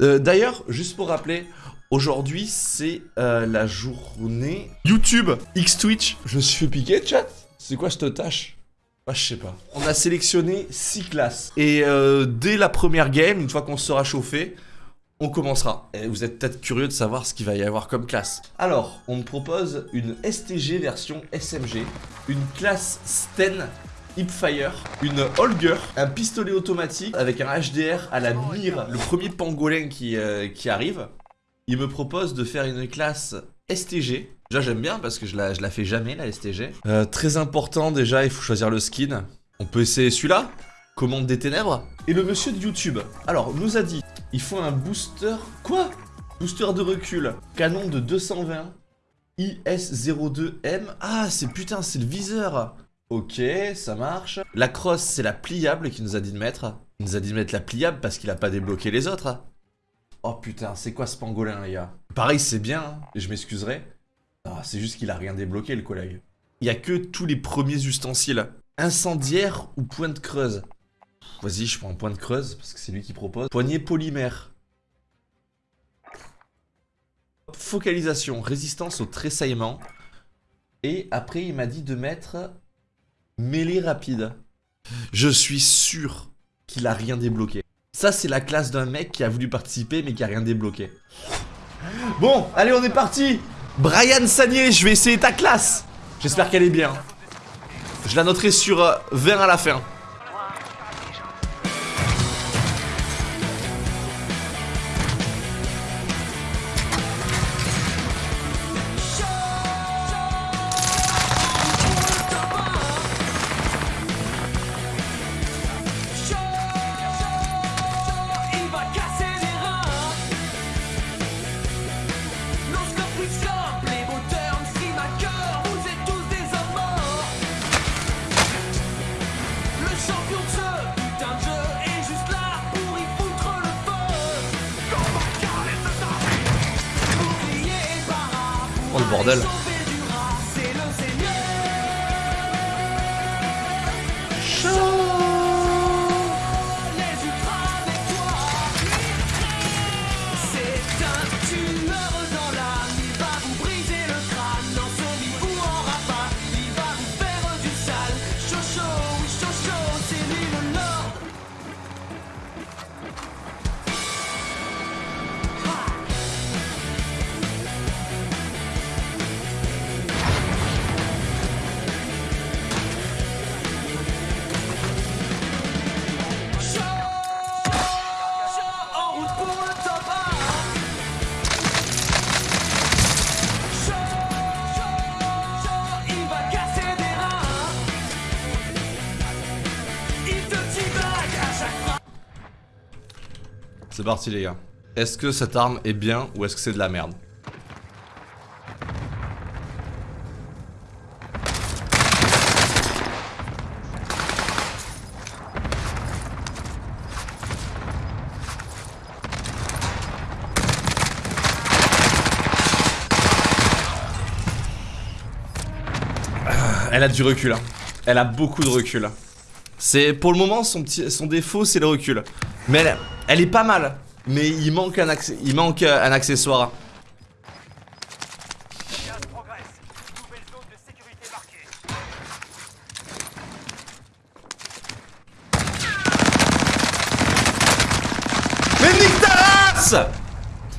Euh, D'ailleurs, juste pour rappeler, aujourd'hui c'est euh, la journée YouTube X Twitch. Je me suis fait piquer, chat. C'est quoi cette tâche? Bah, je sais pas. On a sélectionné 6 classes. Et euh, dès la première game, une fois qu'on sera chauffé, on commencera. Et vous êtes peut-être curieux de savoir ce qu'il va y avoir comme classe. Alors, on me propose une STG version SMG, une classe Sten Hipfire, une Holger, un pistolet automatique avec un HDR à la mire, le premier pangolin qui, euh, qui arrive. Il me propose de faire une classe STG. Déjà j'aime bien parce que je la, je la fais jamais la STG. Euh, très important déjà, il faut choisir le skin. On peut essayer celui-là Commande des ténèbres Et le monsieur de YouTube, alors nous a dit, il faut un booster... Quoi? Booster de recul, canon de 220, IS-02M. Ah c'est putain, c'est le viseur Ok, ça marche. La crosse, c'est la pliable qu'il nous a dit de mettre. Il nous a dit de mettre la pliable parce qu'il a pas débloqué les autres. Oh putain, c'est quoi ce pangolin, les gars? Pareil, c'est bien, hein, je m'excuserai. Ah, c'est juste qu'il a rien débloqué, le collègue. Il y a que tous les premiers ustensiles. Incendiaire ou pointe creuse? Vas-y, je prends point de creuse, parce que c'est lui qui propose. Poignée polymère. Focalisation, résistance au tressaillement. Et après, il m'a dit de mettre mêlée rapide. Je suis sûr qu'il a rien débloqué. Ça, c'est la classe d'un mec qui a voulu participer, mais qui a rien débloqué. Bon, allez, on est parti Brian Sagnier, je vais essayer ta classe J'espère qu'elle est bien. Je la noterai sur euh, 20 à la fin. C'est parti les gars. Est-ce que cette arme est bien ou est-ce que c'est de la merde Ah, Elle a du recul. hein. Elle a beaucoup de recul. C'est pour le moment son défaut c'est le recul. Mais elle, est pas mal. Mais il manque un il manque euh, un accessoire. Mais nique ta race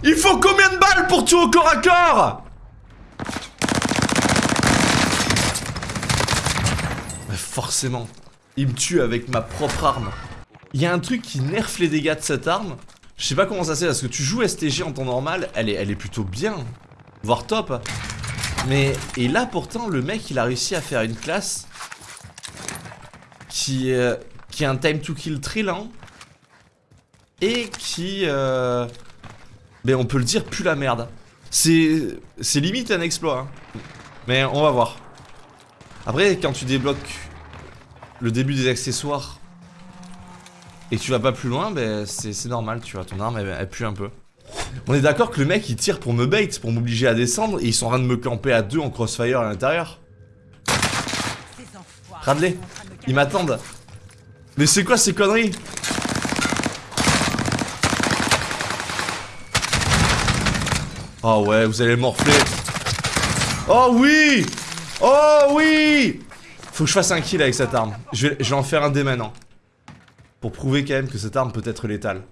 Il faut combien de balles pour tuer au corps à corps? Mais Forcément, il me tue avec ma propre arme. Il y a un truc qui nerf les dégâts de cette arme. Je sais pas comment ça c'est parce que tu joues STG en temps normal, elle est, elle est plutôt bien, voire top. Mais et là pourtant le mec il a réussi à faire une classe qui euh, qui a un time to kill très lent et qui, euh, ben on peut le dire, pue la merde. C'est, c'est limite un exploit. hein. Mais on va voir. Après, quand tu débloques le début des accessoires et tu vas pas plus loin, ben c'est normal, tu vois. Ton arme, elle, pue un peu. On est d'accord que le mec, il tire pour me bait, pour m'obliger à descendre, et ils sont en train de me camper à deux en crossfire à l'intérieur. Radley, ils m'attendent. Mais c'est quoi ces conneries? Oh ouais, vous allez morfler. Oh oui Oh oui Faut que je fasse un kill avec cette arme. Je vais, je vais en faire un dès maintenant. Pour prouver quand même que cette arme peut être létale.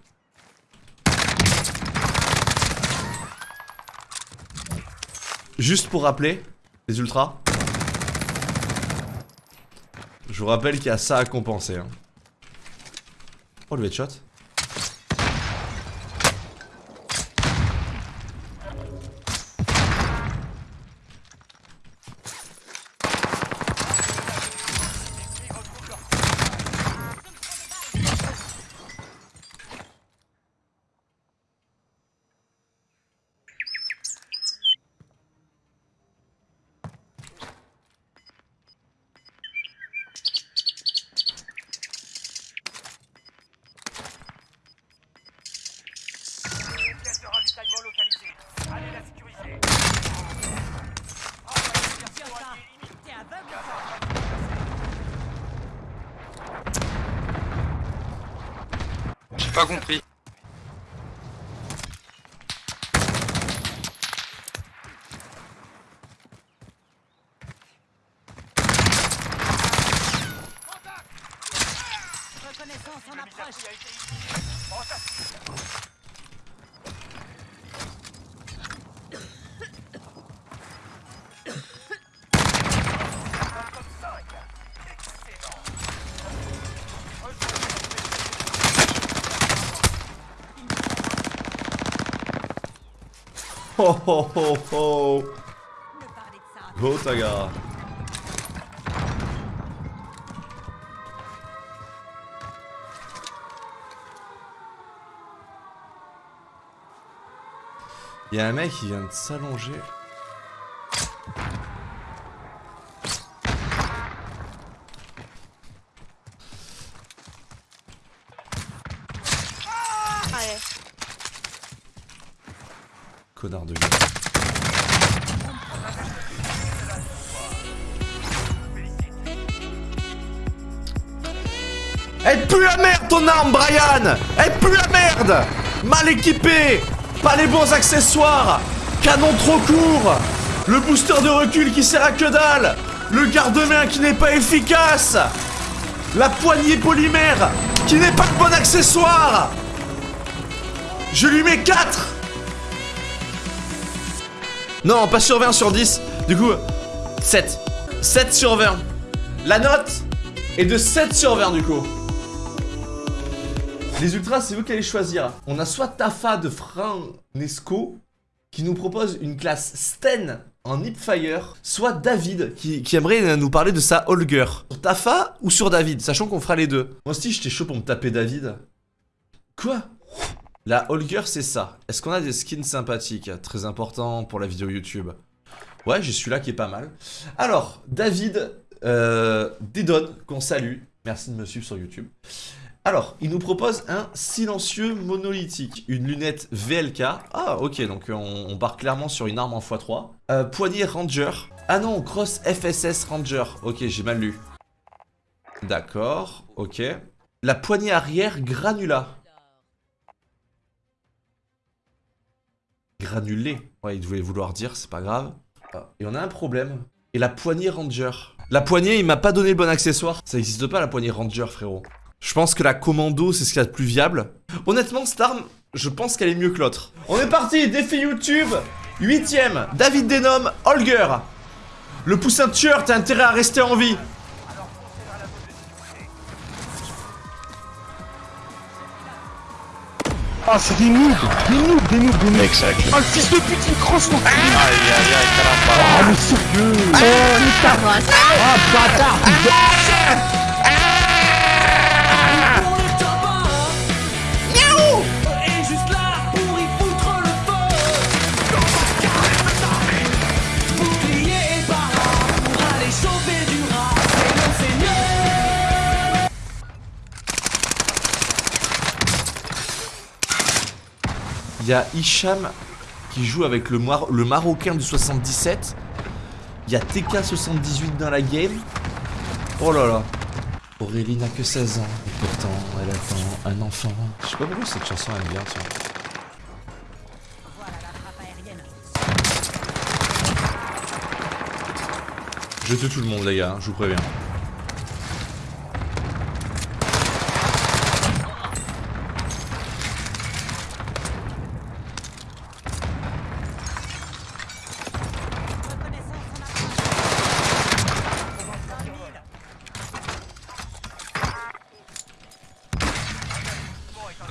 Juste pour rappeler, les ultras. Je vous rappelle qu'il y a ça à compenser. hein. Oh le headshot. Pièce de ravitaillement localisée. Allez la sécuriser. J'ai pas compris. Reconnaissance en Le approche. mise-à-prix a été initié. Fantastique. Comme cinq. Excellent. Ne parlez de ça. Go Taga Il y a un mec qui vient de s'allonger. Arme, Brian. Elle pue la merde. Mal équipée. Pas les bons accessoires. Canon trop court. Le booster de recul qui sert à que dalle. Le garde-main qui n'est pas efficace. La poignée polymère qui n'est pas le bon accessoire. Je lui mets 4 Non, pas sur 20 sur 10. Du coup, 7. 7 sur 20. La note est de 7 sur 20 du coup. Les ultras, c'est vous qui allez choisir. On a soit Tafa de Franesco qui nous propose une classe Sten en Hipfire, soit David qui, aimerait nous parler de sa Holger. Sur Tafa ou sur David, sachant qu'on fera les deux. Moi aussi, j'étais chaud pour me taper David. Quoi? La Holger, c'est ça. Est-ce qu'on a des skins sympathiques Très important pour la vidéo YouTube? Ouais, j'ai celui-là qui est pas mal. Alors, David euh, qu'on salue. Merci de me suivre sur YouTube. Alors, il nous propose un silencieux monolithique, une lunette VLK. Ah, ok, donc on, on part clairement sur une arme en x3. Euh, poignée Ranger. Ah non, Cross FSS Ranger. Ok, j'ai mal lu. D'accord, ok. La poignée arrière Granula. Granulé. Ouais, il devait vouloir dire, c'est pas grave. Ah, et on a un problème. Et la poignée Ranger. La poignée, il m'a pas donné le bon accessoire. Ça existe pas la poignée Ranger, frérot. Je pense que la commando, c'est ce qu'il y a de plus viable. Honnêtement, cette arme, je pense qu'elle est mieux que l'autre. On est parti, défi YouTube. Huitième, David Denom, Holger. Le poussin tueur, t'as intérêt à rester en vie. Ah, c'est des noobs Des noobs, des noobs, des noobs Exact. Ah, le fils de pute, il crosse son cul Ah, mais sérieux Oh, nique ta race Ah, bâtard Il y a Hicham qui joue avec le, Marocain du 77. Il y a TK78 dans la game. Oh là là. Aurélie n'a que 16 ans. Et pourtant, elle attend un enfant. Je sais pas pourquoi cette chanson elle bien, tu vois. Jetez tout le monde les gars, hein, je vous préviens.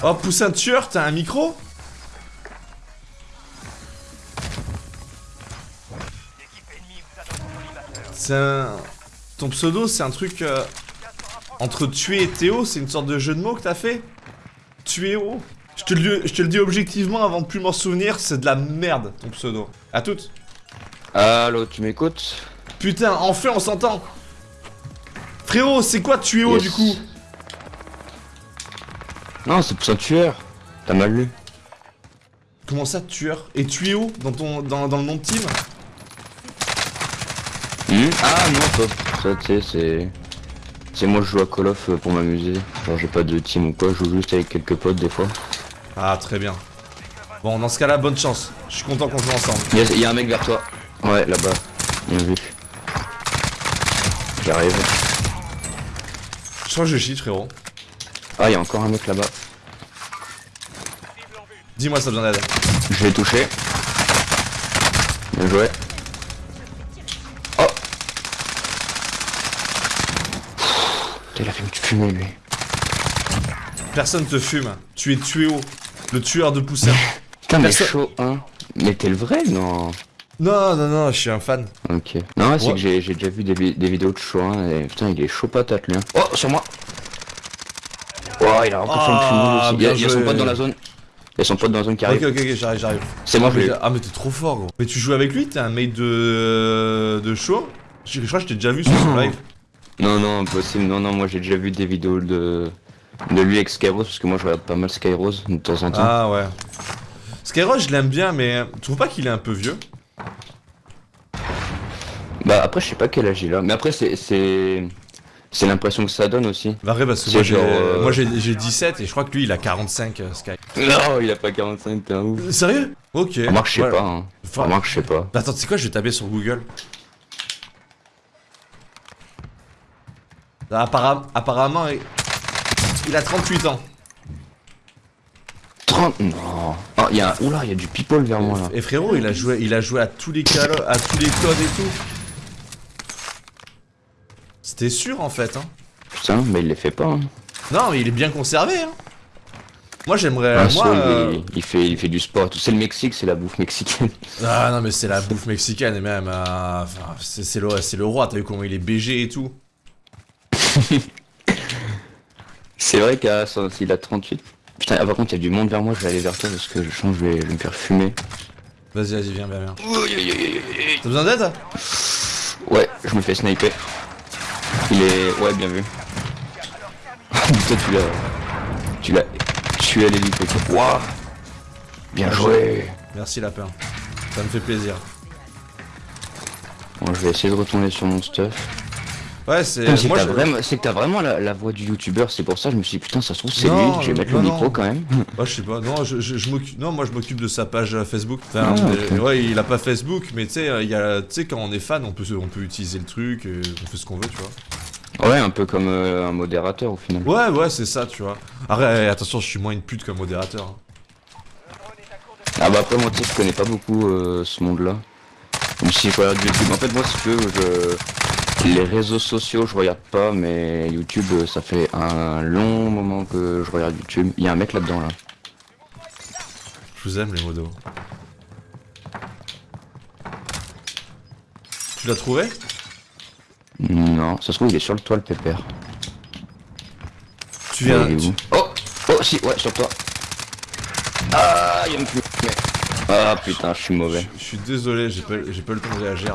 Oh, Poussin tueur, t'as un micro C'est un... Ton pseudo, c'est un truc... euh, entre tuer et Théo, c'est une sorte de jeu de mots que t'as fait Tuéo je te, le, je te le dis objectivement avant de plus m'en souvenir, c'est de la merde, ton pseudo. À toutes. Allô, tu m'écoutes? Putain, enfin on s'entend Frérot, c'est quoi Tuéo Yes. du coup? Non, c'est pour un tueur. T'as mal lu. Comment ça, tueur Et Tuéo dans, ton, dans, dans le nom de team? Hmm ah non, ça, ça tu sais, c'est... C'est moi je joue à Call of euh, pour m'amuser. Genre j'ai pas de team ou quoi, je joue juste avec quelques potes des fois. Ah, très bien. Bon, dans ce cas-là, bonne chance. Je suis content qu'on joue ensemble. Il y, a- il y a un mec vers toi. Ouais, là-bas. Bien vu. J'arrive. Je crois que je cheat, frérot. Ah, il y a encore un mec là-bas. Dis-moi ça besoin d'aide. Je l'ai touché. Bien joué. Oh Putain, Il a fait me fumer lui. Personne te fume. Tu es Tuéo, le tueur de poussière. Putain, mais chaud, hein. Mais t'es le vrai, non? Non, non, non, je suis un fan. Ok. Non, c'est Ouais. que j'ai déjà vu des, des vidéos de chaud, hein, et putain, il est chaud patate, lui. hein. Oh, sur moi Oh, il a encore fait Ah, une fume aussi. Il y a, bien il y a son pote dans la zone. Il y a son pote dans la zone qui Ok, arrive. ok, ok, j'arrive, j'arrive. C'est moi, je l'ai. Ah, mais t'es trop fort, gros. Mais tu joues avec lui T'es un mate de. de show je, je crois que je t'ai déjà vu sur son live. Non, non, impossible. Non, non, moi j'ai déjà vu des vidéos de, de lui avec Skyrose, parce que moi je regarde pas mal Skyrose de temps en temps. Ah, ouais. Skyrock, je l'aime bien, mais tu trouves pas qu'il est un peu vieux? Bah après, je sais pas quel âge il a. Mais après, c'est. C'est l'impression que ça donne aussi. Bah, vrai, parce que moi, j'ai euh, moi, j'ai j'ai 17 et je crois que lui, il a 45, euh, Sky. Non, il a pas 45, t'es un ouf. Sérieux? Ok. Remarque, je sais Voilà. pas. Hein. Enfin- Remarque, je sais pas. Bah, attends, tu sais quoi, je vais taper sur Google. Apparem- apparemment, il... a 38 ans. 30 Non. Il y a. Oula, il y a du people vers moi là. Et frérot, il a joué, il a joué à tous les calo- à tous les codes et tout. C'était sûr en fait. Hein. Putain, mais il les fait pas. Hein. Non, mais il est bien conservé. Hein. Moi, j'aimerais. Ah, moi. il- euh, il, fait, il fait du sport. C'est le Mexique, c'est la bouffe mexicaine. Ah non, mais c'est la bouffe mexicaine et même. euh, enfin, c'est le, c'est le roi. T'as vu comment il est BG et tout. C'est vrai qu'à ça, il a 38. Putain, ah, par contre, il y a du monde vers moi, je vais aller vers toi parce que je sens que je vais, je vais me faire fumer. Vas-y, vas-y, viens, viens, viens. T'as besoin d'aide? Ouais, je me fais sniper. Il est. Ouais, bien vu. Putain, tu l'as. Tu l'as tué à l'hélico. Waouh Bien joué Merci, lapin. Ça me fait plaisir. Bon, je vais essayer de retourner sur mon stuff. Ouais, c'est. C'est que t'as je- vraiment, la, la voix du youtubeur, c'est pour ça que je me suis dit putain ça se trouve c'est lui, je vais mettre non, le non. micro quand même. Ouais, je sais pas. Non, je, je, je m'occupe. Non, moi je m'occupe de sa page euh, Facebook. Enfin, Ah, euh, ouais, il a pas Facebook, mais tu sais, euh, quand on est fan, on peut, on peut utiliser le truc, et on fait ce qu'on veut, tu vois. Ouais, un peu comme euh, un modérateur au final. Ouais, ouais, c'est ça, tu vois. Arrête, attention, je suis moins une pute comme modérateur. hein. Ah bah après moi tu sais je connais pas beaucoup euh, ce monde là. Même si je regarde YouTube. En fait moi si tu veux je... les réseaux sociaux je regarde pas mais YouTube euh, ça fait un long moment que je regarde YouTube. Il y a un mec là-dedans là. Je vous aime, les modos. Tu l'as trouvé? Non, ça se trouve il est sur le toit le pépère. Tu viens. Ouais, tu- Oh Oh si ouais sur toi. Ah il y a. Ah putain je suis mauvais. Je suis désolé, j'ai pas, j'ai pas le temps de réagir.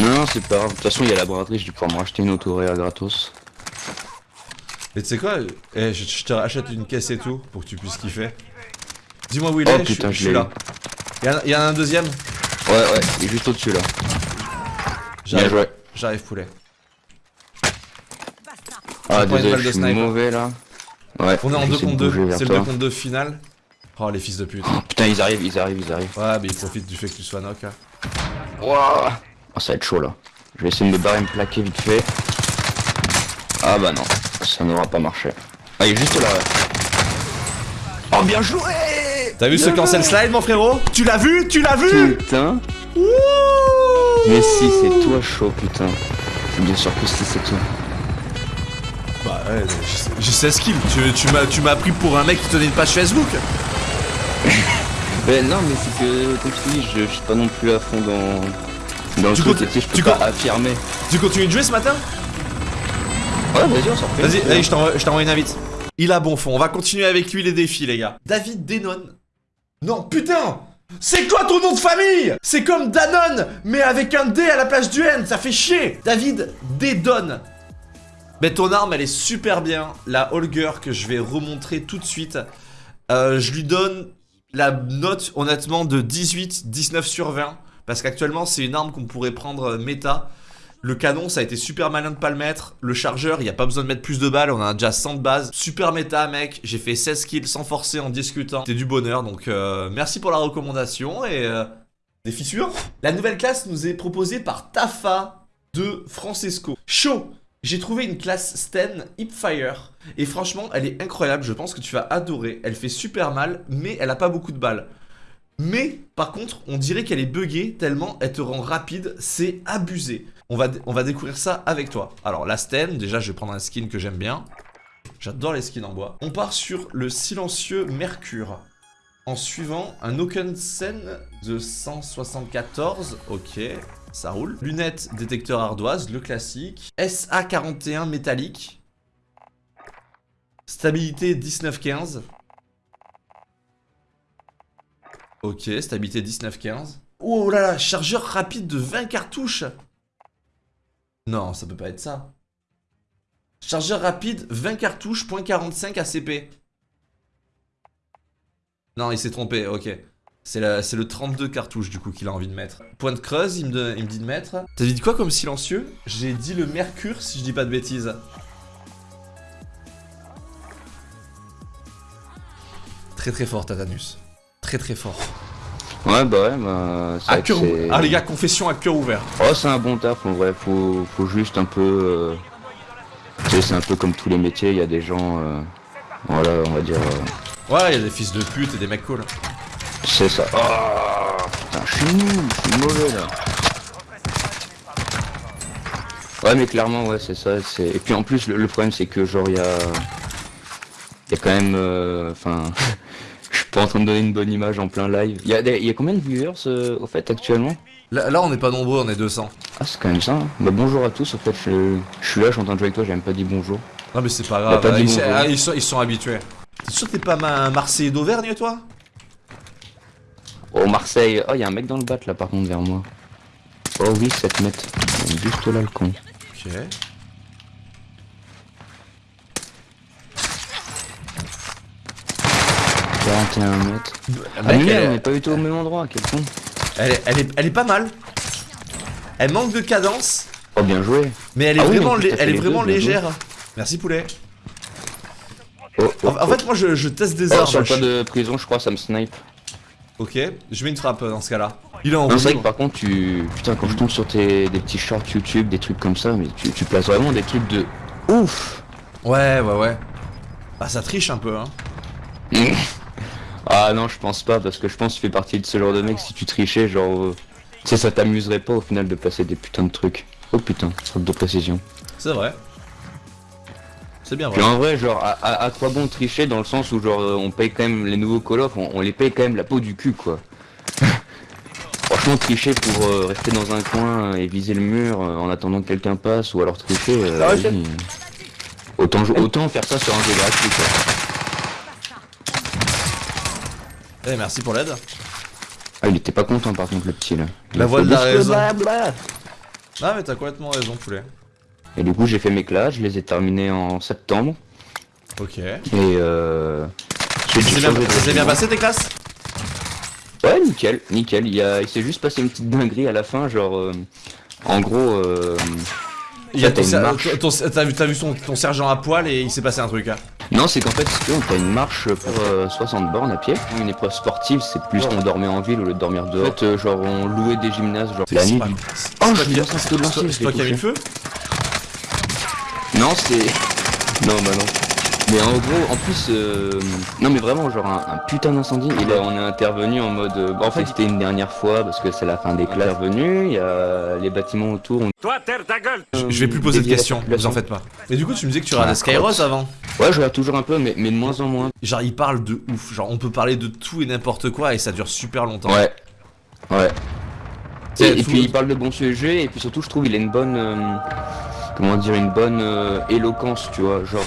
Non non c'est pas grave. De toute façon il y a la braderie, je vais pouvoir me racheter une autoréa gratos. Mais tu sais quoi eh, je, je te rachète une caisse et tout pour que tu puisses kiffer. Dis-moi où il Oh, est, putain, je, je suis là. Il y, en a- un deuxième Ouais ouais, il est juste au-dessus là. Bien J'arrive, joué. j'arrive poulet. Ah désolé je suis mauvais là. Ouais, On est en j'essaie 2 de contre 2, bouger vers c'est le toi. 2 contre 2 final. Oh les fils de pute. Putain, ils arrivent, ils arrivent, ils arrivent. Ouais, mais ils profitent du fait que tu sois knock. hein. Wouah Oh, ça va être chaud là. Je vais essayer de me barrer me plaquer vite fait. Ah bah non, ça n'aura pas marché. Ah il est juste là. Oh bien joué T'as vu ce cancel slide, mon frérot? Tu l'as vu? Tu l'as vu? Putain Mais si c'est toi chaud putain. C'est bien sûr que si c'est toi. Bah ouais, j'ai 16 kills. Tu, tu m'as tu m'as pris pour un mec qui tenait une page Facebook Mais non mais c'est que comme je te dis, je suis pas non plus à fond dans. Je peux tu pas affirmer. Tu continues de jouer ce matin? Ouais vas-y on s'en fait. Vas-y, je t'envoie une invite. Il a bon fond, on va continuer avec lui les défis, les gars. David Denon. Non, putain C'est quoi ton nom de famille? C'est comme Danone, mais avec un D à la place du N, ça fait chier David Dedon. Mais ton arme, elle est super bien. La Holger que je vais remontrer tout de suite. Euh, je lui donne la note, honnêtement, de 18, 19 sur 20. Parce qu'actuellement, c'est une arme qu'on pourrait prendre euh, méta. Le canon, ça a été super malin de pas le mettre. Le chargeur, il n'y a pas besoin de mettre plus de balles. On a déjà 100 de base. Super méta, mec. J'ai fait 16 kills sans forcer en discutant. C'était du bonheur. Donc, euh, merci pour la recommandation. Et euh, défi suivant. La nouvelle classe nous est proposée par Tafa de Francesco. Chaud. J'ai trouvé une classe Sten Hipfire. Et franchement, elle est incroyable. Je pense que tu vas adorer. Elle fait super mal, mais elle a pas beaucoup de balles. Mais par contre, on dirait qu'elle est buggée tellement elle te rend rapide, c'est abusé. On va, découvrir ça avec toi. Alors la Sten, déjà je vais prendre un skin que j'aime bien. J'adore les skins en bois. On part sur le silencieux Mercure. En suivant un Okensen de 174, ok, ça roule. Lunettes détecteur ardoise, le classique. SA41 métallique. Stabilité 19-15. Ok, stabilité 19-15. Oh là là, chargeur rapide de 20 cartouches Non, ça peut pas être ça. Chargeur rapide, 20 cartouches, point .45 ACP. Non, il s'est trompé, ok. C'est le 32 cartouches du coup qu'il a envie de mettre. Point de creuse, il me, de- il me dit de mettre. T'as dit quoi comme silencieux? J'ai dit le mercure si je dis pas de bêtises. Très très fort Tatanus. Très très fort. Ouais bah ouais bah. c'est À cœur. Ah les gars, confession à cœur ouvert. Oh c'est un bon taf en vrai, faut, faut juste un peu... euh, Tu sais c'est un peu comme tous les métiers, il y a des gens... euh, Voilà on va dire... euh, Ouais, il y a des fils de pute et des mecs cool. C'est ça. Oh putain je suis nul, je suis mauvais là. Ouais mais clairement ouais c'est ça, c'est... Et puis en plus le, le problème c'est que genre il y a... Il y a quand même... euh, Enfin... Pas en train de donner une bonne image en plein live. Il y a, des- y a combien de viewers euh, au fait actuellement? Là, là, on n'est pas nombreux, on est 200. Ah c'est quand même ça. hein. Bah bonjour à tous, en fait je, je suis là, je suis en train de jouer avec toi, j'ai même pas dit bonjour. Non mais c'est pas grave, pas ils, bonjour. ah, ils sont, ils sont habitués. T'es sûr que t'es pas ma- un Marseillais d'Auvergne toi? Oh Marseille, oh y a un mec dans le bat là par contre vers moi. Oh oui 7 mètres. Juste là le con. Ok. 41 mètres. Ah Mec, merde, elle, on est, pas du tout au même endroit, quel con. elle, est, elle est- elle est pas mal. Elle manque de cadence, Oh bien joué. mais elle est Ah vraiment, elle est vraiment deux, légère. Merci poulet. Oh, oh, En, en fait, moi je, je teste des oh, armes. sur le pas de prison, je crois, ça me snipe. Ok, je mets une frappe dans ce cas-là. Il est en c'est vrai rouge. que par contre, tu. Putain, quand je tombe sur tes des petits shorts YouTube, des trucs comme ça, mais tu, tu places vraiment des trucs de ouf. Ouais, ouais, ouais. Bah ça triche un peu, hein. Ah non, je pense pas, parce que je pense que tu fais partie de ce genre de mec, si tu trichais, genre. euh, Tu sais, ça t'amuserait pas au final de placer des putains de trucs. Oh putain, faute de précision. C'est vrai. C'est bien Puis vrai. en vrai, genre, à, à- à quoi bon tricher dans le sens où, genre, euh, on paye quand même les nouveaux Call of, on, on les paye quand même la peau du cul, quoi. Franchement, tricher pour euh, rester dans un coin et viser le mur euh, en attendant que quelqu'un passe, ou alors tricher, euh, Ah autant, autant faire ça sur un jeu gratuit, quoi. Eh, merci pour l'aide. Ah, il était pas content par contre, le petit, là. Il La voix de la raison. blabla. Ah mais t'as complètement raison poulet. Et du coup, j'ai fait mes classes, je les ai terminés en septembre, Ok. et euh... j'ai Ça s'est bien, de passé tes classes? Ouais, nickel, nickel. Il, a... il s'est juste passé une petite dinguerie à la fin, genre. euh, En gros, euh... Il y a t'as ton, T'as vu, son- ton sergent à poil et il s'est passé un truc. Hein. Non, c'est qu'en fait, si on a une marche pour euh, 60 bornes à pied. Une épreuve sportive, c'est plus on dormait en ville au lieu de dormir dehors. En fait, euh, genre, on louait des gymnases, genre, la nuit. Oh, je de c'est toi- qui as mis le feu Non, c'est. Non, bah non. Mais en gros, en plus, euh, non mais vraiment, genre un, un putain d'incendie. Et là, on est intervenu en mode. euh, en fait, c'était une dernière fois parce que c'est la fin des classes. Intervenu, il y a les bâtiments autour. on- Toi, terre ta gueule Je je vais plus poser de questions, vous en faites pas. Mais du coup, tu me disais que tu regardais Ah, Skyros crotte. avant. Ouais, je regarde toujours un peu, mais, mais de moins en moins. Genre, il parle de ouf. Genre, on peut parler de tout et n'importe quoi et ça dure super longtemps. Ouais. Ouais. Et, puis il parle de bons sujets, et puis surtout, je trouve il a une bonne. euh, comment dire, une bonne euh, éloquence, tu vois. Genre.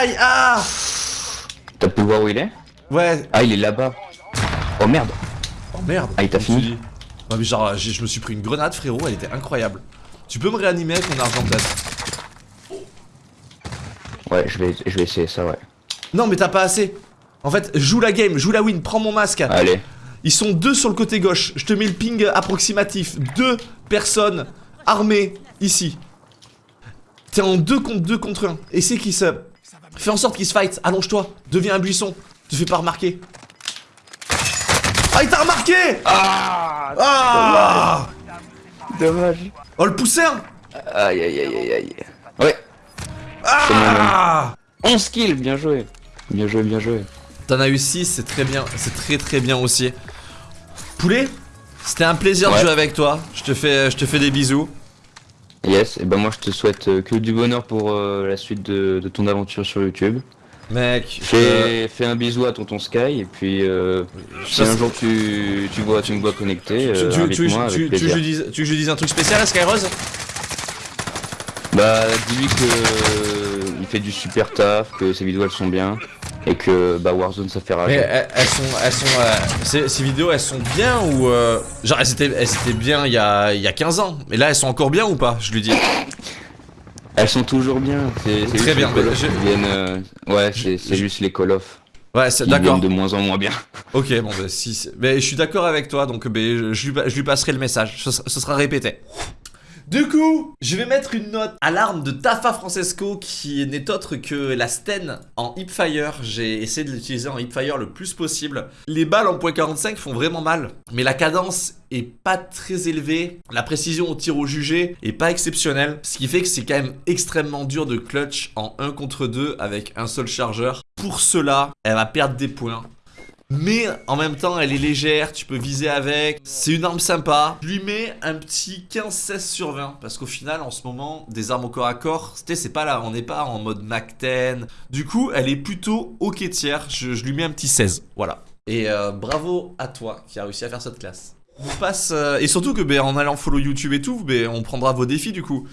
Aïe, ah T'as pu voir où il est Ouais. Ah, il est là-bas. Oh merde. Oh merde. Ah, il t'a fini Ouais, mais genre, je me suis pris une grenade, frérot, elle était incroyable. Tu peux me réanimer avec mon argent peut-être Ouais, je vais, je vais essayer ça, ouais. Non, mais t'as pas assez. En fait, joue la game, joue la win, prends mon masque. Allez. Ils sont deux sur le côté gauche. Je te mets le ping approximatif. Deux personnes armées ici. T'es en deux contre deux contre un. Et c'est qui se. Fais en sorte qu'ils se fight. Allonge-toi. Deviens un buisson. Te fais pas remarquer. Ah, il t'a remarqué Ah Ah Dommage. Oh, le poussin Aïe aïe aïe aïe aïe. Ouais. Ah 11 kills, bien joué. Bien joué, bien joué. T'en as eu 6, c'est très bien. C'est très très bien aussi. Poulet C'était un plaisir de jouer avec toi. Je te fais, je te fais des bisous. Yes, et ben moi je te souhaite euh, que du bonheur pour euh, la suite de, de ton aventure sur YouTube. Mec, je- Fais, fais un bisou à tonton Sky et puis euh, si un jour tu, tu vois, tu me vois connecté, Tu, euh, tu- tu- invite-moi tu- avec tu- tu veux que plaisir. je dise, tu veux que je dise un truc spécial à Skyrose Bah dis-lui que euh, il fait du super taf, que ses vidéos elles sont bien et que bah Warzone ça fait Mais rager. elles, elles sont, elles sont, euh, ces, ces vidéos, elles sont bien ou euh, genre elles étaient, elles étaient bien il y a, il y a 15 ans. Mais là, elles sont encore bien ou pas Je lui dis? Elles sont toujours bien. C'est Très bien, mais je- viennent, euh, Ouais, c'est je- juste les Call of Ouais, d'accord. de moins en moins bien. Ok, bon, bah, si, mais je suis d'accord avec toi, donc bah, je, je lui, je lui passerai le message. Ce, ce sera répété. Du coup, je vais mettre une note à l'arme de Tafa Francesco qui n'est autre que la Sten en hipfire. J'ai essayé de l'utiliser en hipfire le plus possible. Les balles en .45 font vraiment mal, mais la cadence est pas très élevée. La précision au tir au jugé est pas exceptionnelle, ce qui fait que c'est quand même extrêmement dur de clutch en 1 contre 2 avec un seul chargeur. Pour cela, elle va perdre des points. Mais en même temps, elle est légère, tu peux viser avec. C'est une arme sympa. Je lui mets un petit 15-16 sur 20. Parce qu'au final, en ce moment, des armes au corps à corps, c'est pas là, on n'est pas en mode Mac 10. Du coup, elle est plutôt ok tiers. Je, lui mets un petit 16. Voilà. Et euh, bravo à toi qui a réussi à faire cette classe. On passe. euh, et surtout que ben, en allant follow YouTube et tout, ben, on prendra vos défis du coup.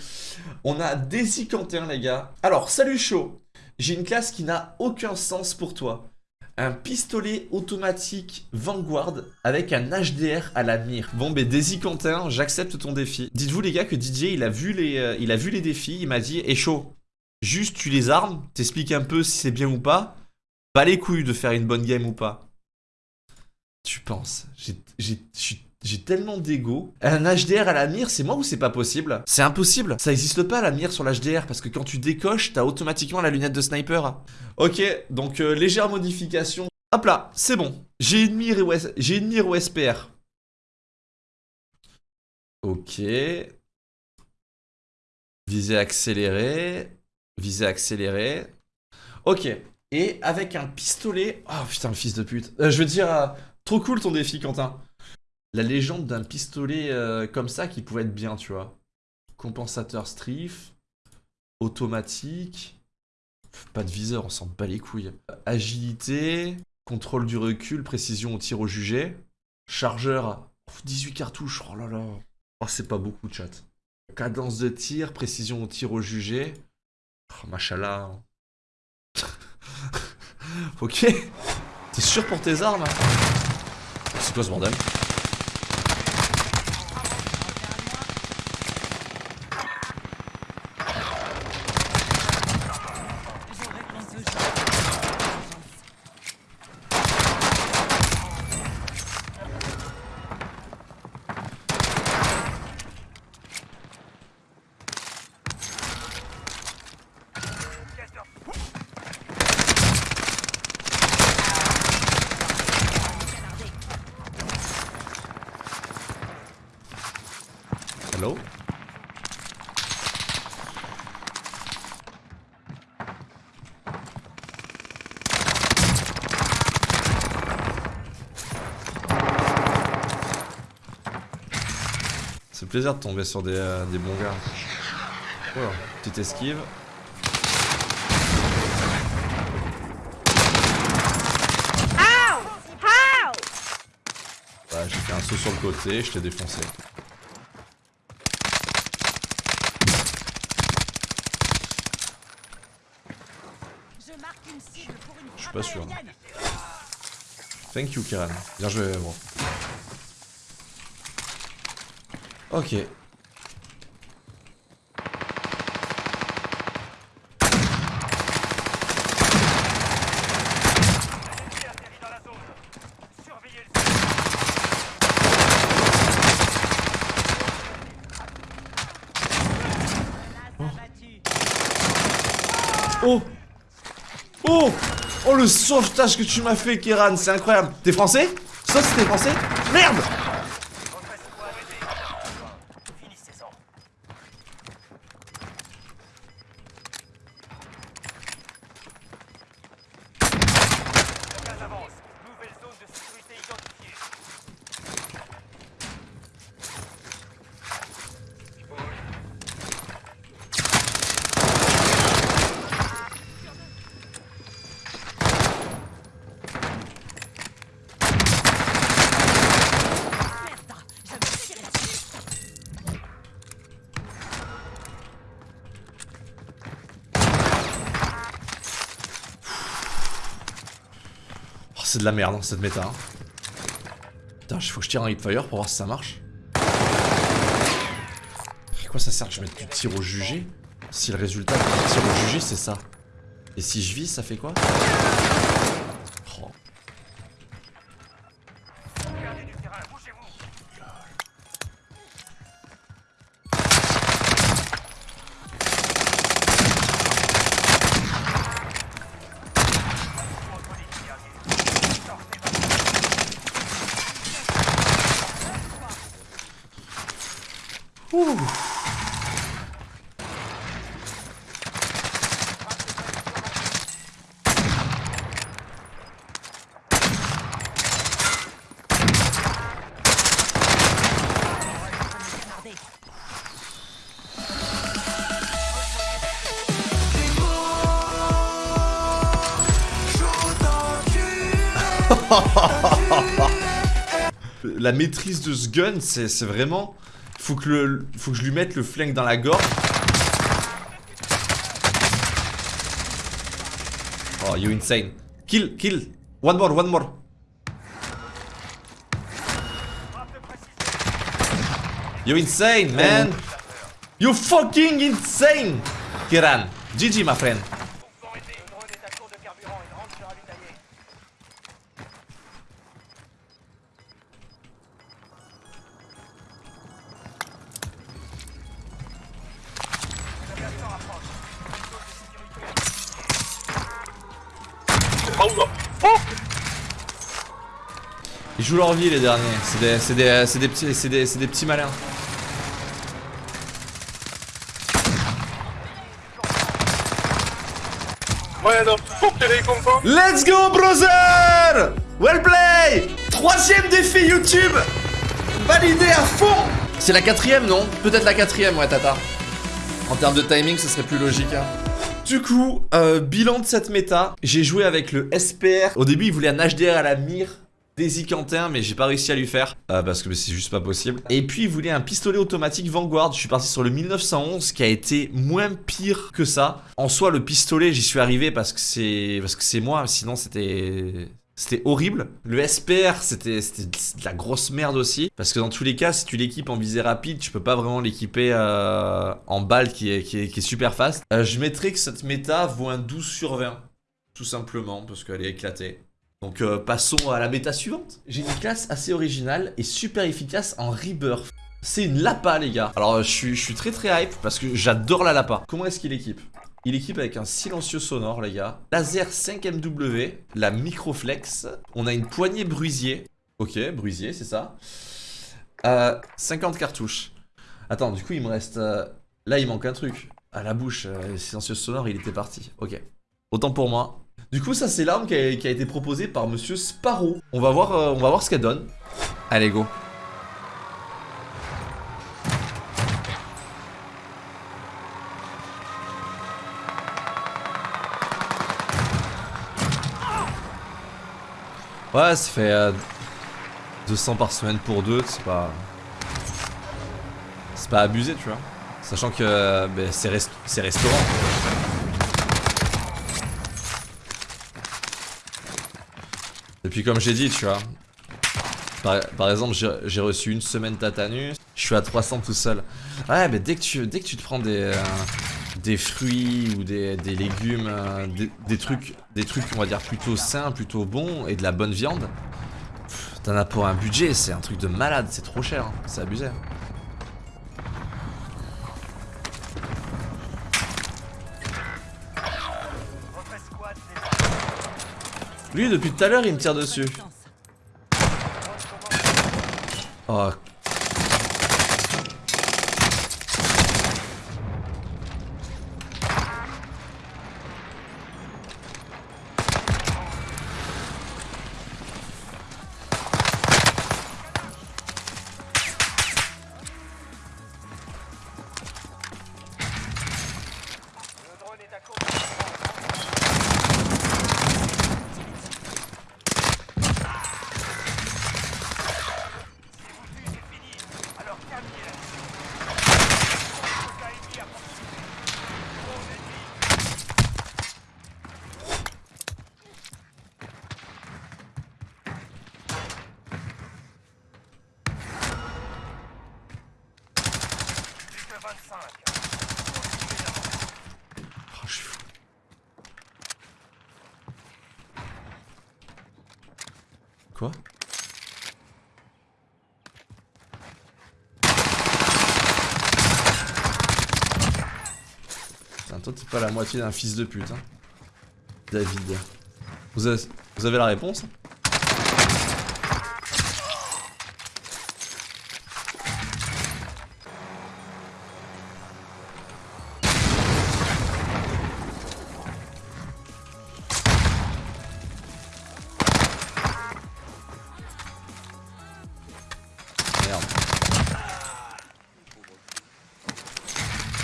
On a Daisy Quentin, les gars. Alors, salut chaud. J'ai une classe qui n'a aucun sens pour toi un pistolet automatique Vanguard avec un HDR à la mire. Bon, ben Daisy Quentin, j'accepte ton défi. Dites-vous les gars que DJ il a vu les, euh, il a vu les défis, il m'a dit, et chaud, juste tu les armes, t'expliques un peu si c'est bien ou pas, pas les couilles de faire une bonne game ou pas. Tu penses J'ai j'ai- tellement d'ego. Un HDR à la mire, c'est moi ou c'est pas possible? C'est impossible. Ça existe pas la mire sur l'HDR parce que quand tu décoches, t'as automatiquement la lunette de sniper. Ok, donc euh, légère modification. Hop là, c'est bon. J'ai une mire j'ai une mire au SPR. Ok. Visée accélérée. Visée accélérée. Ok. Et avec un pistolet. Oh putain, le fils de pute. Euh, je veux dire, euh, trop cool ton défi, Quentin. La légende d'un pistolet euh, comme ça qui pouvait être bien, tu vois. Compensateur strife. Automatique. Pas de viseur, on s'en bat les couilles. Agilité, contrôle du recul, précision au tir au jugé. Chargeur, oh, 18 cartouches, oh là là. Oh, c'est pas beaucoup, chat. Cadence de tir, précision au tir au jugé. Oh, machallah. ok. T'es sûr pour tes armes hein? C'est quoi ce bordel? Hello C'est plaisir de tomber sur des, euh, des bons gars. Voilà, petite esquive. Ouais, j'ai fait un saut sur le côté, je t'ai défoncé. Je suis pas sûr. Thank you, Kiran. Bien joué, bon. Ok. L'ennemi atterrit dans la zone. Surveillez le Oh Oh Oh le sauvetage que tu m'as fait, Kiran, c'est incroyable. T'es français? Ça, c'était français? Merde c'est de la merde, hein, cette méta. hein. Putain, faut que je tire un hipfire pour voir si ça marche. À quoi ça sert que je mette du tir au jugé? Si le résultat du tir au jugé, c'est ça. Et si je vis, ça fait quoi? La maîtrise de ce gun, c'est vraiment... Faut que, le, faut que je lui mette le flingue dans la gorge. Oh, you insane. Kill, kill. One more, one more. You insane, man. You fucking insane. Kiran. GG, my friend. Jouent leur vie, les derniers. C'est des, c'est des, c'est des petits, c'est des, c'est des petits malins. Let's go, brother Well play Troisième défi YouTube Validé à fond C'est la quatrième, non? Peut-être la quatrième, ouais, Tata. En termes de timing, ce serait plus logique. hein. Du coup, euh, bilan de cette méta, j'ai joué avec le SPR. Au début, il voulait un HDR à la mire Daisy Quentin, mais j'ai pas réussi à lui faire euh, parce que c'est juste pas possible. Et puis il voulait un pistolet automatique Vanguard. Je suis parti sur le 1911 qui a été moins pire que ça. En soi, le pistolet, j'y suis arrivé parce que c'est parce que c'est moi. Sinon, c'était c'était horrible. Le SPR, c'était c'était de la grosse merde aussi. Parce que dans tous les cas, si tu l'équipes en visée rapide, tu peux pas vraiment l'équiper euh, en balle qui est, qui est, qui est super fast. Euh, je mettrais que cette méta vaut un 12 sur 20. Tout simplement, parce qu'elle est éclatée. Donc euh, passons à la méta suivante. J'ai une classe assez originale et super efficace en rebirth. C'est une Lapa les gars. Alors euh, je suis, très très hype parce que j'adore la Lapa. Comment est-ce qu'il équipe? Il équipe avec un silencieux sonore les gars. Laser 5MW, la microflex. On a une poignée bruisier. Ok, bruisier c'est ça. Euh, 50 cartouches. Attends, du coup, il me reste. euh, Là, il manque un truc. À la bouche, euh, le silencieux sonore, il était parti. Ok. Autant pour moi. Du coup, ça, c'est l'arme qui a, été proposée par monsieur Sparrow. On va voir, euh, on va voir ce qu'elle donne. Allez, go. Ouais, ça fait euh, 200 par semaine pour deux, c'est pas. C'est pas abusé, tu vois. Sachant que euh, ben, c'est restaurant. Et puis, comme j'ai dit, tu vois. Par, exemple, j'ai reçu une semaine Tatanus, je suis à 300 tout seul. Ouais, mais dès que tu, te prends des, euh, des fruits ou des, légumes, euh, des, trucs, des trucs, on va dire, plutôt sains, plutôt bons et de la bonne viande, t'en as pour un budget, c'est un truc de malade, c'est trop cher, hein, c'est abusé. Lui, depuis tout à l'heure, il me tire dessus. Oh. Pas la moitié d'un fils de pute, hein. David. Vous avez, vous avez la réponse?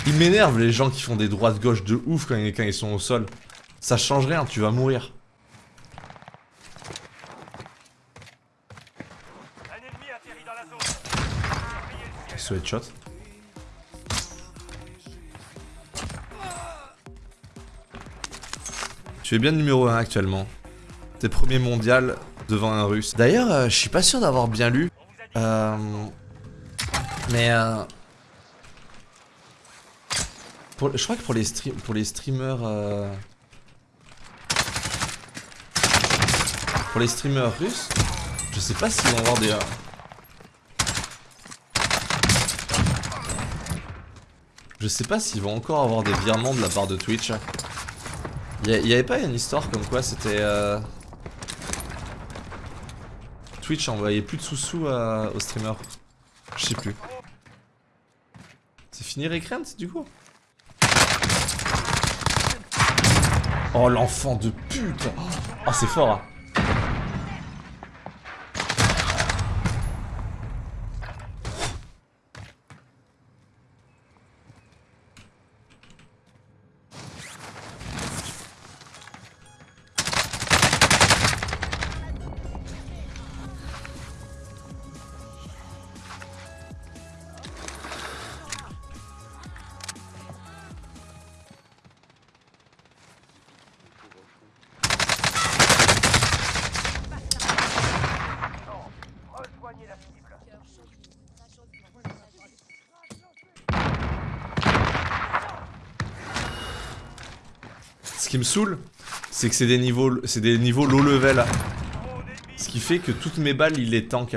Ils m'énervent les gens qui font des droites-gauche de ouf quand, ils- sont au sol. Ça change rien, tu vas mourir. Ciel. Sweatshot. Tu es bien numéro 1 actuellement. T'es premier mondial devant un russe. D'ailleurs, euh, je suis pas sûr d'avoir bien lu. Euh, mais euh, je crois que pour les, stream- pour les streamers... euh, pour les streamers russes, je sais pas s'ils vont avoir des... euh, Je sais pas s'ils vont encore avoir des virements de la part de Twitch. Il y, avait pas une histoire comme quoi c'était... euh, Twitch envoyait plus de sous-sous à- aux streamers. Je sais plus. C'est fini Recrant du coup? Oh l'enfant de pute Oh c'est fort hein. Qui me saoule, c'est que c'est des niveaux, c'est des niveaux low level. Ce qui fait que toutes mes balles, il les tank.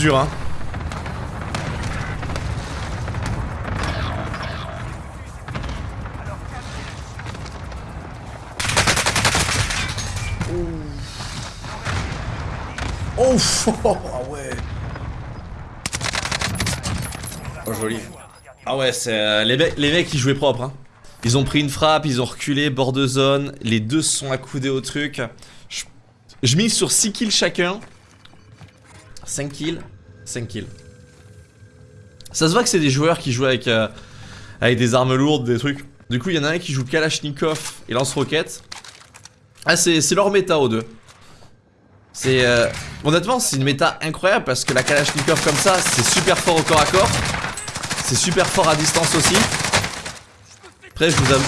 Dur, hein. Oh, oh, ah ouais. Oh, joli. Ah ouais, c'est euh, les, mecs, les mecs ils jouaient propre. Hein. Ils ont pris une frappe, ils ont reculé, bord de zone. Les deux se sont accoudés au truc. Je, je mise sur 6 kills chacun. 5 kills, 5 kills. Ça se voit que c'est des joueurs qui jouent avec, euh, avec des armes lourdes, des trucs. Du coup, il y en a un qui joue Kalachnikov et lance-roquettes. Ah, c'est leur méta aux deux. C'est... Euh, honnêtement, c'est une méta incroyable parce que la Kalachnikov comme ça, c'est super fort au corps à corps. C'est super fort à distance aussi. Après, je vous avoue...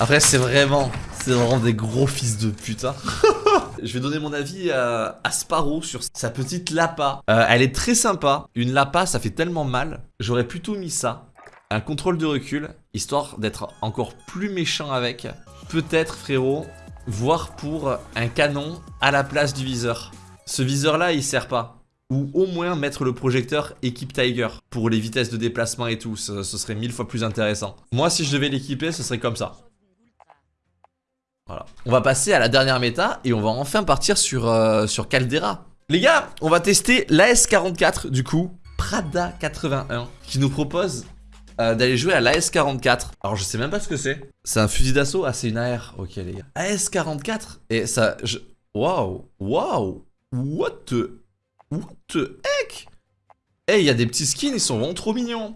Après, c'est vraiment... C'est vraiment des gros fils de putain. je vais donner mon avis à, Sparrow sur sa petite Lapa. Euh, elle est très sympa. Une Lapa, ça fait tellement mal. J'aurais plutôt mis ça. Un contrôle de recul, histoire d'être encore plus méchant avec. Peut-être, frérot, voir pour un canon à la place du viseur. Ce viseur-là, il sert pas. Ou au moins mettre le projecteur équipe Tiger pour les vitesses de déplacement et tout, ce serait mille fois plus intéressant. Moi, si je devais l'équiper, ce serait comme ça. Voilà. On va passer à la dernière méta et on va enfin partir sur, euh, sur Caldera. Les gars, on va tester l'AS44 du coup, Prada 81, qui nous propose euh, d'aller jouer à l'AS44. Alors je sais même pas ce que c'est. C'est un fusil d'assaut Ah c'est une AR. Ok les gars. AS44 Et ça... Je... Waouh Waouh What the... What the heck? Eh, il y a des petits skins, ils sont vraiment trop mignons.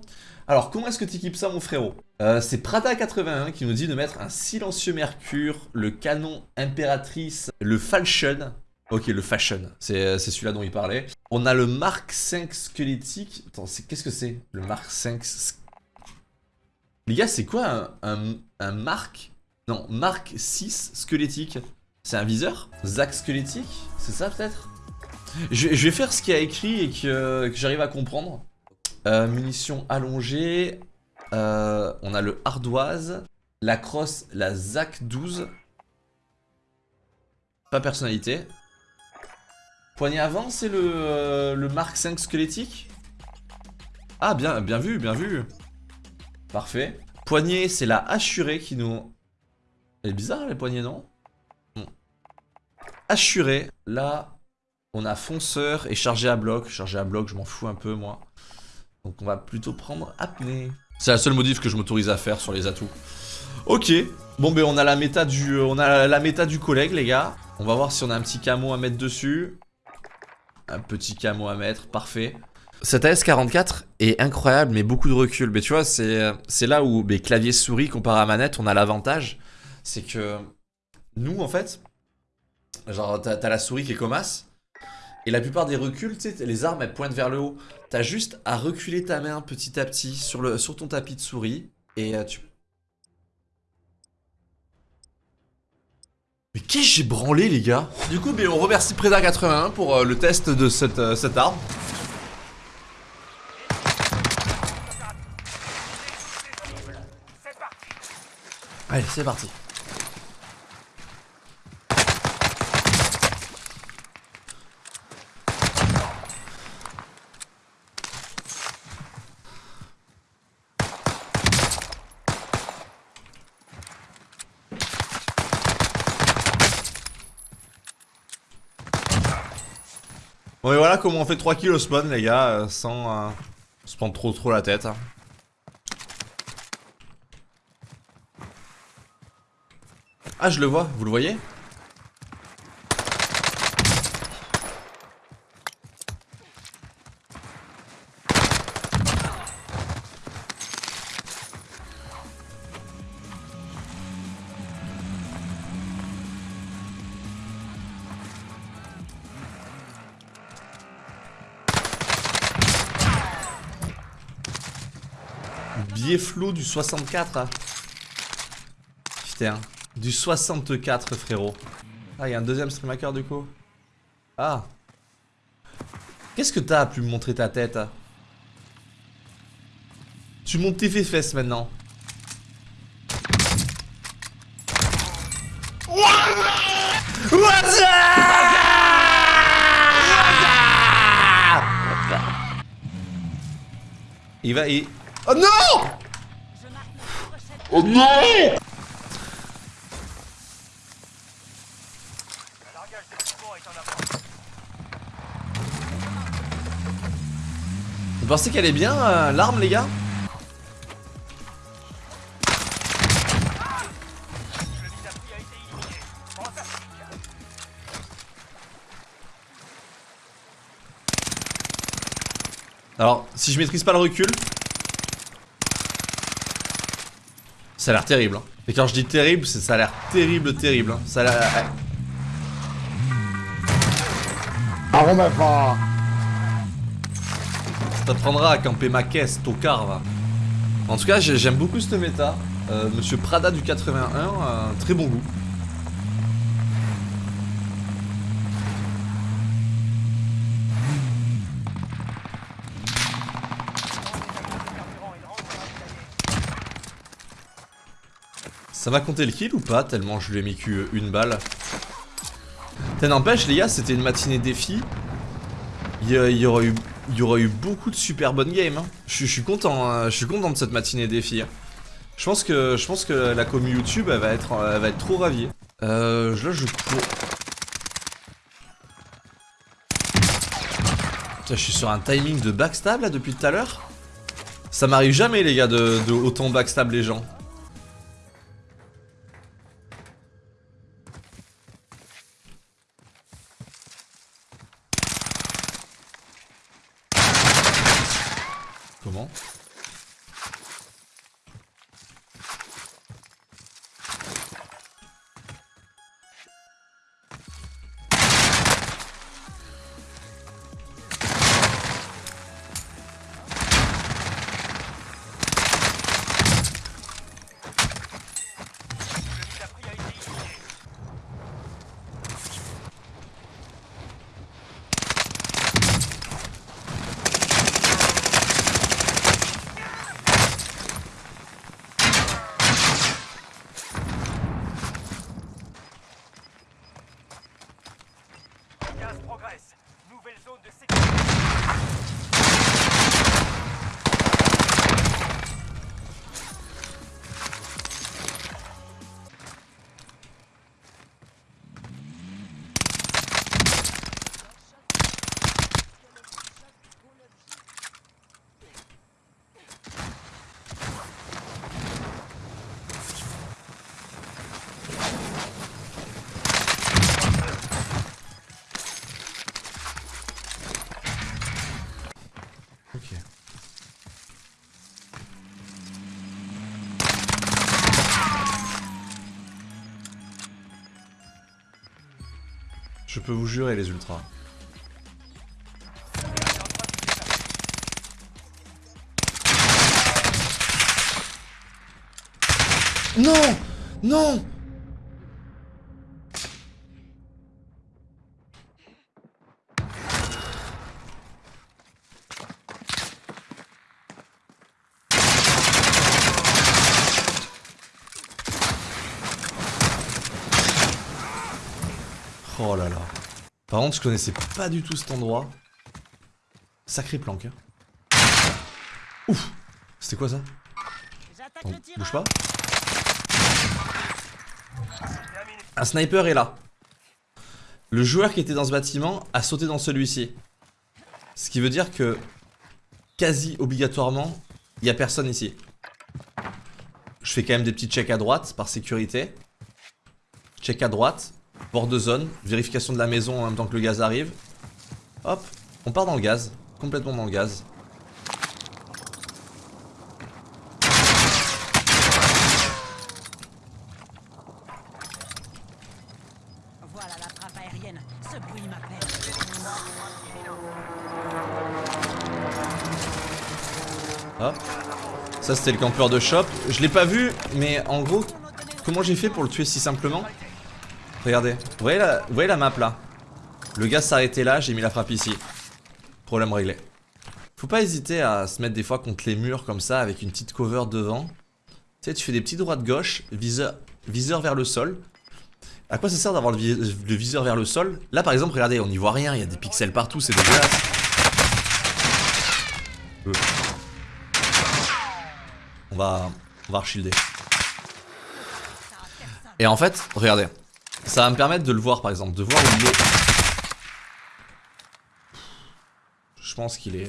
Alors, comment est-ce que tu équipes ça, mon frérot? Euh, C'est Prada81 qui nous dit de mettre un silencieux mercure, le canon impératrice, le falchion. Ok, le fashion, c'est celui-là dont il parlait. On a le Mark 5 squelettique. Attends, qu'est-ce que c'est Le Mark 5... Les gars, c'est quoi un, un, Mark... Non, Mark 6 squelettique C'est un viseur? Zac squelettique C'est ça, peut-être? Je, vais faire ce qu'il a écrit et que j'arrive à comprendre. Euh, munitions allongées. Euh, on a le ardoise. La crosse, la ZAC 12. Pas personnalité. Poignée avant, c'est le, euh, le Mark 5 squelettique Ah, bien, bien vu, bien vu. Parfait. Poignée, c'est la assurée qui nous... Elle est bizarre, les poignées, non? Assurée. Là, on a fonceur et chargé à bloc. Chargé à bloc, je m'en fous un peu, moi. Donc on va plutôt prendre apnée. C'est la seule modif que je m'autorise à faire sur les atouts. Ok. Bon ben on a la méta du on a la méta du collègue les gars. On va voir si on a un petit camo à mettre dessus. Un petit camo à mettre, parfait. Cette AS44 est incroyable mais beaucoup de recul. Mais tu vois, c'est là où ben, clavier souris comparé à manette, on a l'avantage. C'est que nous en fait, genre t'as la souris qui est comme. Et la plupart des reculs, tu sais, les armes elles pointent vers le haut. T'as juste à reculer ta main petit à petit sur, ton tapis de souris. Et euh, tu... Mais qu'est-ce que j'ai branlé les gars? Du coup, ben, on remercie Preda81 pour euh, le test de euh, cette arme. Allez, c'est parti. Bon et voilà comment on fait 3 kills au spawn les gars, euh, sans euh, se prendre trop trop la tête. hein. Ah je le vois, vous le voyez? flou du 64. Hein. Putain. Du 64, frérot. Ah, il y a un deuxième streamhacker du coup. Ah. Qu'est-ce que t'as pu me montrer ta tête hein? Tu montes tes fesses maintenant. Il va... Il... Oh non en avance. Vous pensez qu'elle est bien, euh, l'arme, les gars? Alors, si je maîtrise pas le recul... Ça a l'air terrible. Hein. Et quand je dis terrible, c'est ça a l'air terrible, terrible. hein. Ça a l'air... Ah. Ça t'apprendra à camper ma caisse, tocard, va. En tout cas, j'ai- j'aime beaucoup cette méta. Euh, Monsieur Prada du 81, euh, très bon goût. Ça va compter le kill ou pas Tellement je lui ai mis que une balle. T'as n'empêche les gars, c'était une matinée défi. Il y, aura eu, beaucoup de super bonnes games. hein. Je, suis- content, hein. je suis content de cette matinée défi. hein. Je pense que, la commu YouTube, elle va être, trop ravie. Euh, là, je je suis sur un timing de backstab là depuis tout à l'heure. Ça m'arrive jamais les gars de, de autant backstab les gens. Je peux vous jurer les ultras. Non Non Oh là là. Par contre, je connaissais pas du tout cet endroit. Sacré planque. hein. Ouf C'était quoi ça? Attends, bouge pas. Un sniper est là. Le joueur qui était dans ce bâtiment a sauté dans celui-ci. Ce qui veut dire que quasi obligatoirement, il y a personne ici. Je fais quand même des petits checks à droite par sécurité. Check à droite, bord de zone, vérification de la maison en même temps que le gaz arrive. Hop, on part dans le gaz, complètement dans le gaz. Voilà la frappe aérienne. Ce bruit m'appelle. Hop. Ça c'était le campeur de shop. Je l'ai pas vu, mais en gros, comment j'ai fait pour le tuer si simplement? Regardez, vous voyez la, map là? Le gars s'arrêtait là, j'ai mis la frappe ici. Problème réglé. Faut pas hésiter à se mettre des fois contre les murs comme ça avec une petite cover devant. Tu sais, tu fais des petits droits de gauche, viseur, viseur vers le sol. À quoi ça sert d'avoir le, vi- le viseur vers le sol? Là par exemple, regardez, on n'y voit rien, il y a des pixels partout, c'est dégueulasse. Euh. On va, on va archilder. Et en fait, regardez. Ça va me permettre de le voir par exemple, de voir où il est. Je pense qu'il est...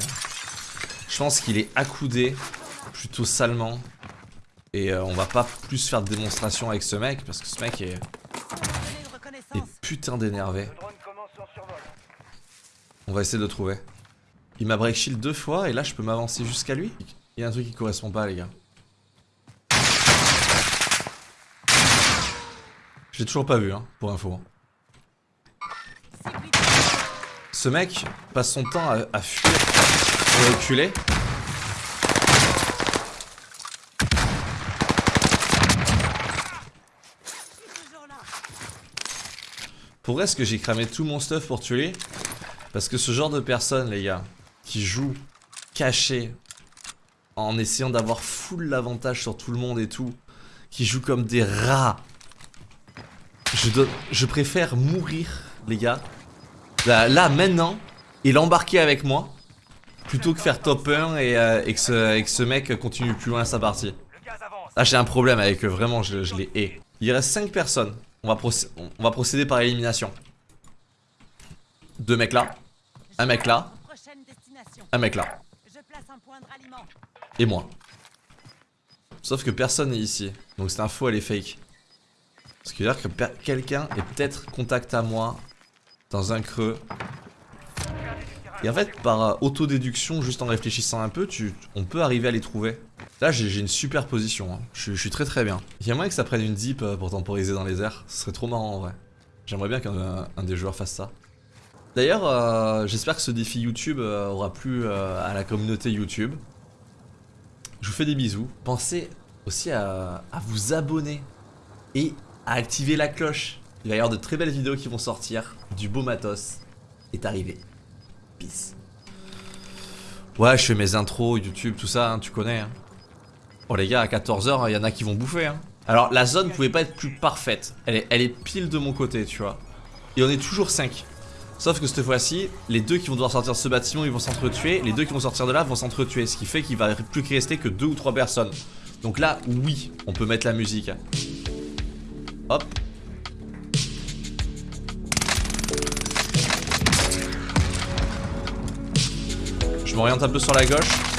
Je pense qu'il est accoudé plutôt salement. Et euh, on va pas plus faire de démonstration avec ce mec parce que ce mec est, est putain d'énervé. On va essayer de le trouver. Il m'a break shield deux fois et là je peux m'avancer jusqu'à lui. Il y a un truc qui correspond pas les gars. Je l'ai toujours pas vu hein, pour info. Ce mec passe son temps à, fuir et reculer. Pour est-ce que j'ai cramé tout mon stuff pour tuer Parce que ce genre de personne, les gars, qui joue caché en essayant d'avoir full l'avantage sur tout le monde et tout, qui joue comme des rats. Je, préfère mourir, les gars, là, maintenant, et l'embarquer avec moi, plutôt que faire top 1 et, euh, et que, ce, mec continue plus loin sa partie. Là, j'ai un problème avec eux, vraiment, je, je les hais. Il reste 5 personnes. On va, procéder par élimination. Deux mecs là, un mec là, un mec là, et moi. Sauf que personne n'est ici, donc cette info elle est fake. Ce qui veut dire que quelqu'un est peut-être contact à moi dans un creux. Et en fait, par euh, autodéduction, juste en réfléchissant un peu, on peut arriver à les trouver. Là, j'ai une super position. hein. Je, suis très très bien. Il y a moyen que ça prenne une dip euh, pour temporiser dans les airs. Ce serait trop marrant en vrai. J'aimerais bien qu'un un des joueurs fasse ça. D'ailleurs, euh, j'espère que ce défi YouTube euh, aura plu euh, à la communauté YouTube. Je vous fais des bisous. Pensez aussi à vous abonner et à activer la cloche. Il va y avoir de très belles vidéos qui vont sortir. Du beau matos est arrivé. Peace. Ouais, je fais mes intros, YouTube, tout ça, hein, tu connais. hein. Oh les gars, à 14h, il y en a qui vont bouffer. hein. Alors la zone pouvait pas être plus parfaite. Elle est, elle est pile de mon côté, tu vois. Et on est toujours 5. Sauf que cette fois-ci, les deux qui vont devoir sortir de ce bâtiment, ils vont s'entretuer. Les deux qui vont sortir de là vont s'entretuer. Ce qui fait qu'il va plus rester que deux ou trois personnes. Donc là, oui, on peut mettre la musique. Hop. Je m'oriente un peu sur la gauche.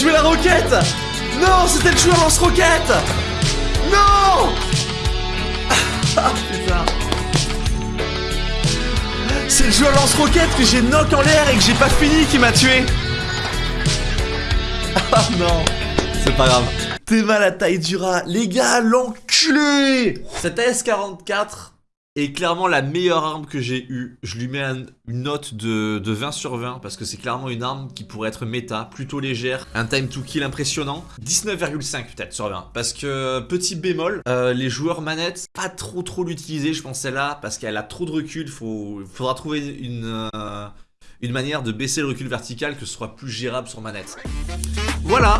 Jouait la roquette. Non, c'était le joueur lance-roquette Non. Ah putain. C'est le joueur lance-roquette que j'ai knock en l'air et que j'ai pas fini qui m'a tué. Ah non. C'est pas grave. T'es mal à taille du rat. Les gars, l'enculé. Cette AS-44 est clairement la meilleure arme que j'ai eue. Je lui mets un- une note de, de 20 sur 20 parce que c'est clairement une arme qui pourrait être méta, plutôt légère, un time to kill impressionnant. 19,5 peut-être sur 20 parce que petit bémol, euh, les joueurs manettes, pas trop trop l'utiliser je pense celle-là parce qu'elle a trop de recul, faut, faudra trouver une... euh, une manière de baisser le recul vertical que ce soit plus gérable sur manette. Voilà,